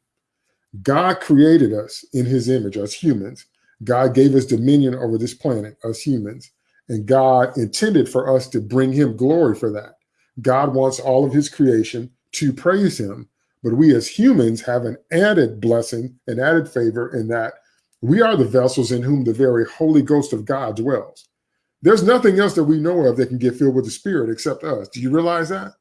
A: God created us in his image, as humans. God gave us dominion over this planet, us humans. And God intended for us to bring him glory for that. God wants all of his creation to praise him. But we as humans have an added blessing, an added favor in that we are the vessels in whom the very Holy Ghost of God dwells. There's nothing else that we know of that can get filled with the Spirit except us. Do you realize that?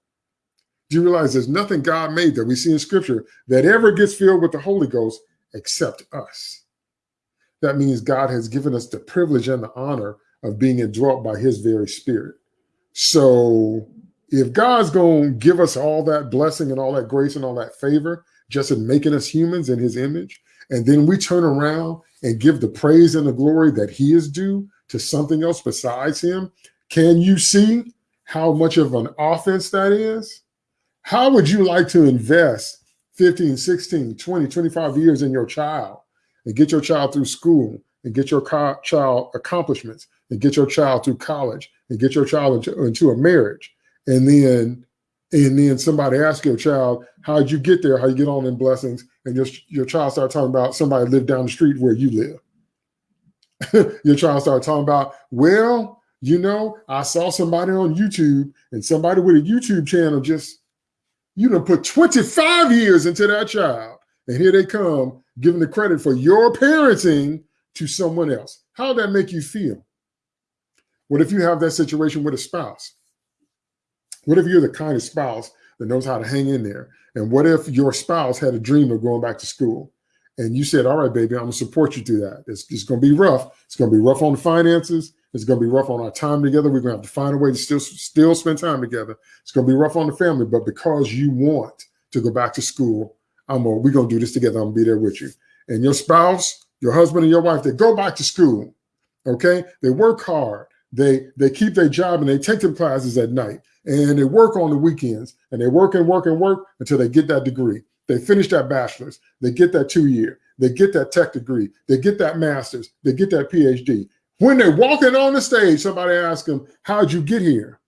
A: Do you realize there's nothing God made that we see in Scripture that ever gets filled with the Holy Ghost except us? That means God has given us the privilege and the honor of being indwelt by his very spirit. So if God's going to give us all that blessing and all that grace and all that favor just in making us humans in his image, and then we turn around and give the praise and the glory that he is due to something else besides him, can you see how much of an offense that is? How would you like to invest 15, 16, 20, 25 years in your child and get your child through school and get your child accomplishments and get your child through college and get your child into, into a marriage. And then and then somebody asks your child, how'd you get there? How you get on in blessings? And your, your child start talking about somebody lived down the street where you live. your child start talking about, well, you know, I saw somebody on YouTube and somebody with a YouTube channel just, you know, put 25 years into that child. And here they come giving the credit for your parenting to someone else. How that make you feel? What if you have that situation with a spouse? What if you're the kind of spouse that knows how to hang in there? And what if your spouse had a dream of going back to school? And you said, all right, baby, I'm gonna support you through that. It's, it's gonna be rough. It's gonna be rough on the finances. It's gonna be rough on our time together. We're gonna have to find a way to still still spend time together. It's gonna be rough on the family, but because you want to go back to school, I'm gonna, we're gonna do this together. I'm gonna be there with you. And your spouse, your husband and your wife, they go back to school. Okay, they work hard. They they keep their job and they take their classes at night and they work on the weekends and they work and work and work until they get that degree. They finish that bachelor's, they get that two year, they get that tech degree, they get that master's, they get that PhD. When they're walking on the stage, somebody asks them, How'd you get here?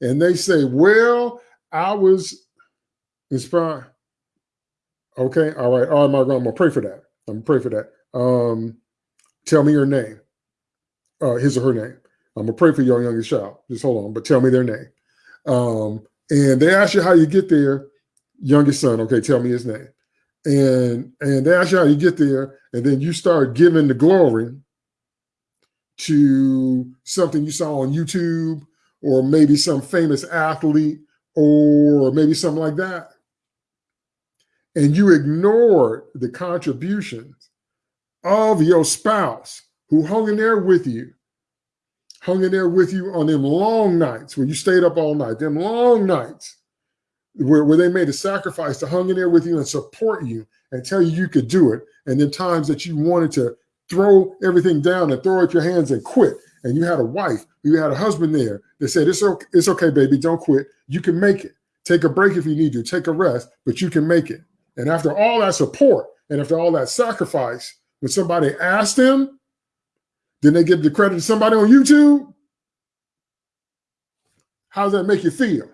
A: And they say, Well, I was inspired. Okay, all right, all right, Margaret, I'm gonna pray for that. I'm gonna pray for that. Um, tell me your name uh, his or her name. I'm gonna pray for your youngest child. Just hold on, but tell me their name. Um, and they ask you how you get there, youngest son. Okay, tell me his name. And and you how you get there, and then you start giving the glory to something you saw on YouTube, or maybe some famous athlete, or maybe something like that. And you ignored the contributions of your spouse who hung in there with you, hung in there with you on them long nights when you stayed up all night, them long nights where, where they made a sacrifice to hung in there with you and support you and tell you you could do it. And then times that you wanted to throw everything down and throw out your hands and quit. And you had a wife, you had a husband there that said, it's okay, it's okay, baby, don't quit. You can make it. Take a break if you need to, take a rest, but you can make it. And after all that support and after all that sacrifice, when somebody asked them then they give the credit to somebody on YouTube. How does that make you feel?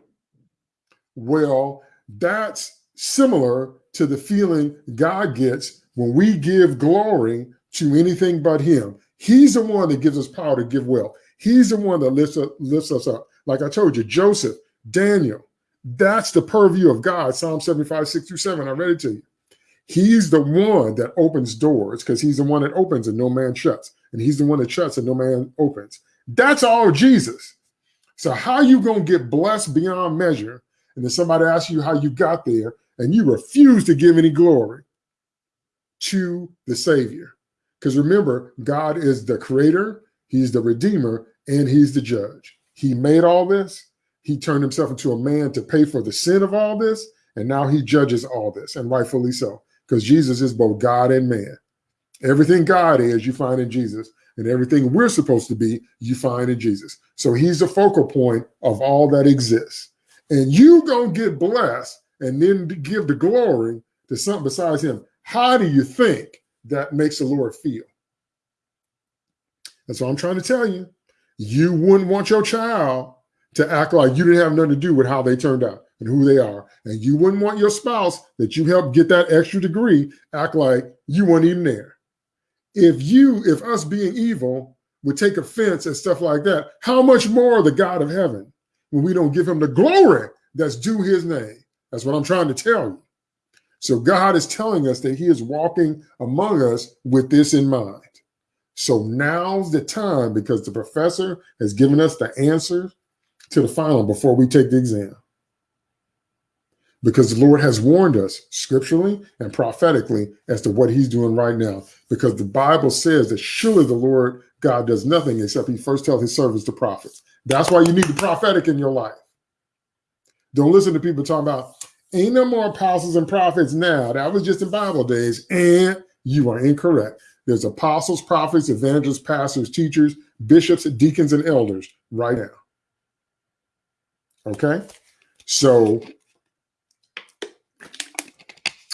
A: Well, that's similar to the feeling God gets when we give glory to anything but him. He's the one that gives us power to give well. He's the one that lifts, lifts us up. Like I told you, Joseph, Daniel, that's the purview of God. Psalm 75, 6 through 7. I read it to you. He's the one that opens doors because he's the one that opens and no man shuts and he's the one that shuts and no man opens. That's all Jesus. So how you going to get blessed beyond measure? And then somebody asks you how you got there and you refuse to give any glory to the Savior. Because remember, God is the creator, he's the redeemer, and he's the judge. He made all this. He turned himself into a man to pay for the sin of all this. And now he judges all this, and rightfully so, because Jesus is both God and man. Everything God is, you find in Jesus. And everything we're supposed to be, you find in Jesus. So he's the focal point of all that exists. And you to get blessed and then give the glory to something besides him. How do you think that makes the Lord feel? That's what I'm trying to tell you. You wouldn't want your child to act like you didn't have nothing to do with how they turned out and who they are. And you wouldn't want your spouse that you helped get that extra degree act like you weren't even there if you, if us being evil would take offense and stuff like that, how much more the God of heaven when we don't give him the glory that's due his name? That's what I'm trying to tell you. So God is telling us that he is walking among us with this in mind. So now's the time because the professor has given us the answer to the final before we take the exam. Because the Lord has warned us scripturally and prophetically as to what he's doing right now. Because the Bible says that surely the Lord God does nothing except he first tells his servants the prophets. That's why you need the prophetic in your life. Don't listen to people talking about, ain't no more apostles and prophets now. That was just in Bible days. And you are incorrect. There's apostles, prophets, evangelists, pastors, teachers, bishops, deacons, and elders right now. Okay? So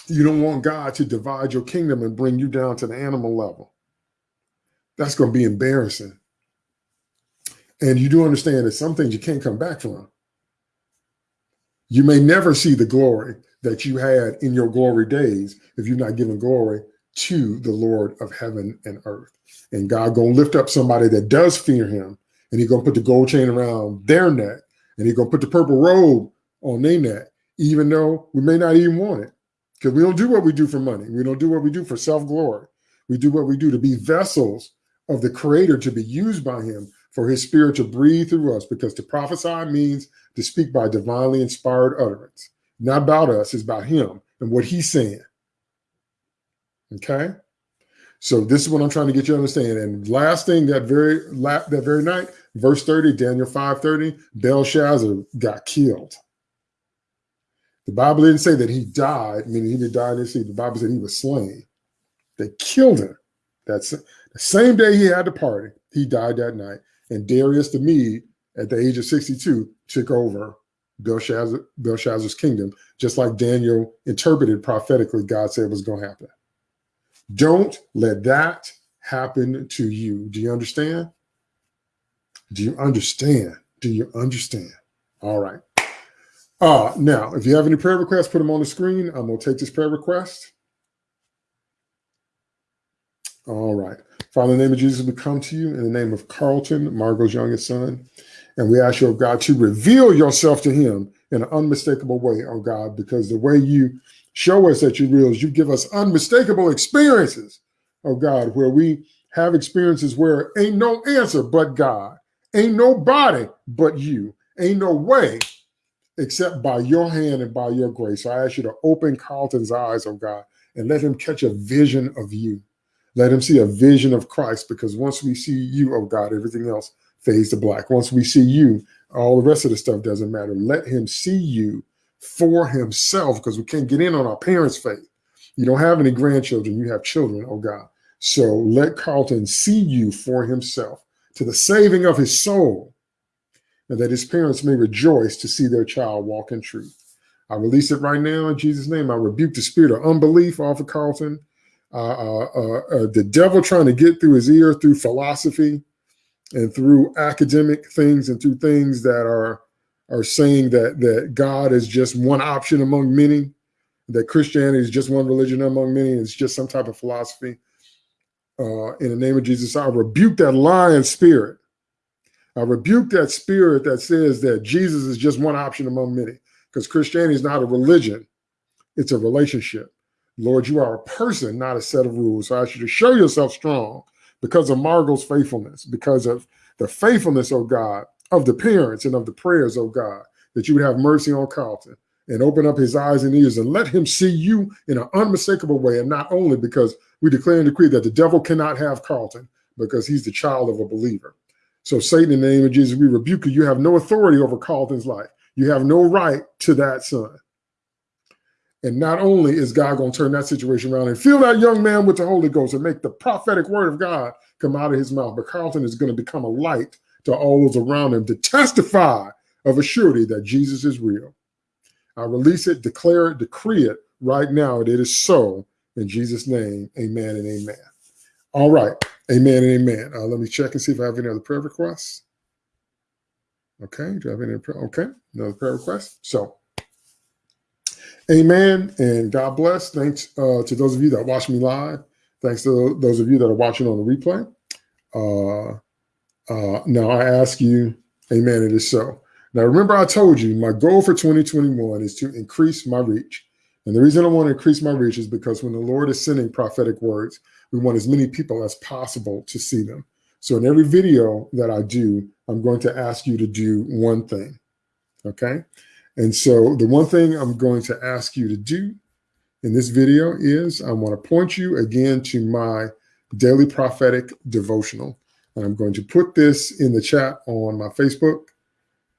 A: you don't want God to divide your kingdom and bring you down to the animal level. That's going to be embarrassing. And you do understand that some things you can't come back from. You may never see the glory that you had in your glory days if you're not giving glory to the Lord of heaven and earth. And God gonna lift up somebody that does fear him, and he gonna put the gold chain around their neck, and he gonna put the purple robe on their neck, even though we may not even want it. Because we don't do what we do for money. We don't do what we do for self-glory. We do what we do to be vessels of the creator to be used by him for his spirit to breathe through us because to prophesy means to speak by divinely inspired utterance. Not about us, it's about him and what he's saying. Okay. So this is what I'm trying to get you to understand. And last thing that very that very night, verse 30, Daniel 5:30, Belshazzar got killed. The Bible didn't say that he died, meaning he didn't die in his seat. The Bible said he was slain. They killed him. That's same day he had the party. He died that night. And Darius the Mede, at the age of 62, took over Belshazzar, Belshazzar's kingdom, just like Daniel interpreted prophetically, God said was going to happen. Don't let that happen to you. Do you understand? Do you understand? Do you understand? All right. Uh, now, if you have any prayer requests, put them on the screen. I'm going to take this prayer request. All right. Father, in the name of Jesus, we come to you in the name of Carlton, Margot's youngest son. And we ask you, oh God, to reveal yourself to him in an unmistakable way, oh God, because the way you show us that you're real is you give us unmistakable experiences, oh God, where we have experiences where ain't no answer but God, ain't nobody but you, ain't no way except by your hand and by your grace. So I ask you to open Carlton's eyes, oh God, and let him catch a vision of you. Let him see a vision of Christ because once we see you, oh God, everything else fades to black. Once we see you, all the rest of the stuff doesn't matter. Let him see you for himself because we can't get in on our parents' faith. You don't have any grandchildren, you have children, oh God. So let Carlton see you for himself to the saving of his soul and that his parents may rejoice to see their child walk in truth. I release it right now in Jesus' name. I rebuke the spirit of unbelief off of Carlton Uh, uh, uh, the devil trying to get through his ear through philosophy and through academic things and through things that are are saying that that God is just one option among many, that Christianity is just one religion among many, it's just some type of philosophy. Uh, in the name of Jesus, I rebuke that lying spirit. I rebuke that spirit that says that Jesus is just one option among many, because Christianity is not a religion, it's a relationship. Lord, you are a person, not a set of rules. So I ask you to show yourself strong because of Margot's faithfulness, because of the faithfulness, oh God, of the parents and of the prayers, oh God, that you would have mercy on Carlton and open up his eyes and ears and let him see you in an unmistakable way. And not only because we declare and decree that the devil cannot have Carlton because he's the child of a believer. So Satan, in the name of Jesus, we rebuke you. You have no authority over Carlton's life. You have no right to that son. And not only is God going to turn that situation around and fill that young man with the Holy Ghost and make the prophetic word of God come out of his mouth, but Carlton is going to become a light to all those around him to testify of a surety that Jesus is real. I release it, declare it, decree it right now. It is so in Jesus' name. Amen and amen. All right. Amen and amen. Uh, let me check and see if I have any other prayer requests. Okay. Do I have any? Prayer? Okay. Another prayer request. So, Amen. And God bless. Thanks uh, to those of you that watch me live. Thanks to those of you that are watching on the replay. Uh, uh, now I ask you, amen, it is so. Now remember I told you my goal for 2021 is to increase my reach And the reason I want to increase my reach is because when the Lord is sending prophetic words, we want as many people as possible to see them. So in every video that I do, I'm going to ask you to do one thing. Okay. And so the one thing I'm going to ask you to do in this video is I want to point you again to my daily prophetic devotional. And I'm going to put this in the chat on my Facebook.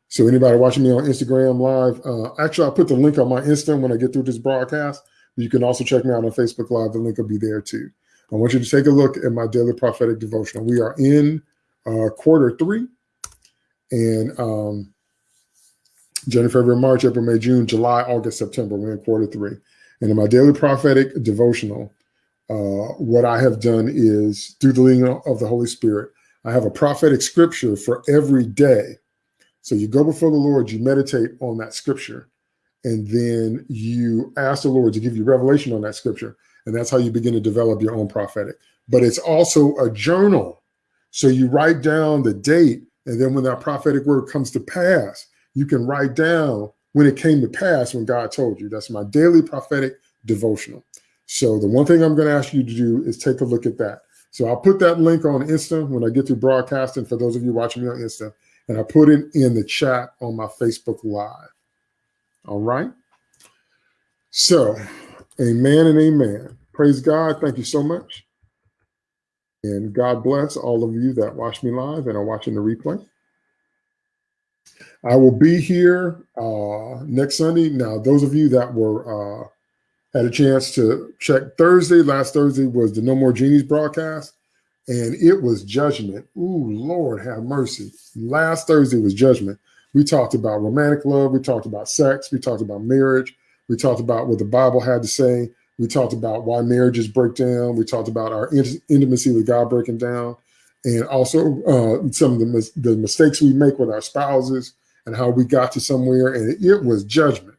A: So anybody watching me on Instagram live, uh, actually, I'll put the link on my Insta when I get through this broadcast. You can also check me out on Facebook Live. The link will be there too. I want you to take a look at my daily prophetic devotional. We are in uh, quarter three and um, January, February, March, April, May, June, July, August, September. We're in quarter three. And in my daily prophetic devotional, uh, what I have done is through the leading of the Holy Spirit, I have a prophetic scripture for every day. So you go before the Lord, you meditate on that scripture, and then you ask the Lord to give you revelation on that scripture. And that's how you begin to develop your own prophetic. But it's also a journal. So you write down the date, and then when that prophetic word comes to pass, you can write down when it came to pass when God told you. That's my daily prophetic devotional. So the one thing I'm going to ask you to do is take a look at that. So I'll put that link on Insta when I get to broadcasting for those of you watching me on Insta, and I put it in the chat on my Facebook Live. All right. So Amen and amen. Praise God. Thank you so much. And God bless all of you that watch me live and are watching the replay. I will be here uh, next Sunday. Now, those of you that were uh, had a chance to check Thursday, last Thursday was the No More Genies broadcast, and it was judgment. Ooh, Lord have mercy. Last Thursday was judgment. We talked about romantic love. We talked about sex. We talked about marriage. We talked about what the Bible had to say. We talked about why marriages break down. We talked about our intimacy with God breaking down, and also uh, some of the, mis the mistakes we make with our spouses and how we got to somewhere. And it was judgment.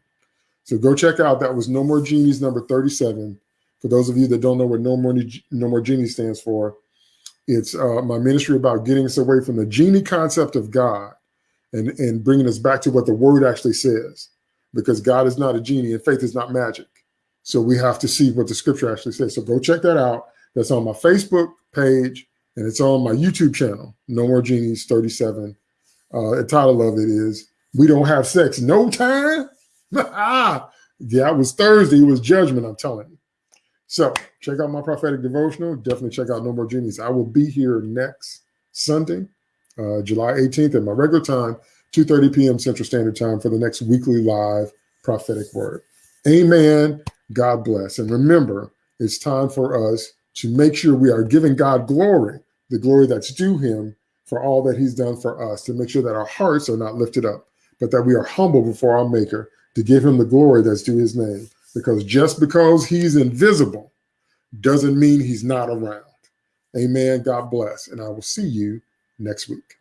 A: So go check out. That was No More Genies number 37. For those of you that don't know what No More, no More Genie stands for, it's uh, my ministry about getting us away from the genie concept of God and, and bringing us back to what the word actually says because God is not a genie and faith is not magic. So we have to see what the scripture actually says. So go check that out. That's on my Facebook page and it's on my YouTube channel, No More Genies 37. Uh, the title of it is We Don't Have Sex No Time. yeah, it was Thursday. It was judgment, I'm telling you. So check out my prophetic devotional. Definitely check out No More Genies. I will be here next Sunday, uh, July 18th at my regular time, 2.30 p.m. Central Standard Time for the next weekly live prophetic word. Amen. God bless. And remember, it's time for us to make sure we are giving God glory, the glory that's due him for all that he's done for us, to make sure that our hearts are not lifted up, but that we are humble before our maker to give him the glory that's due his name. Because just because he's invisible doesn't mean he's not around. Amen. God bless. And I will see you next week.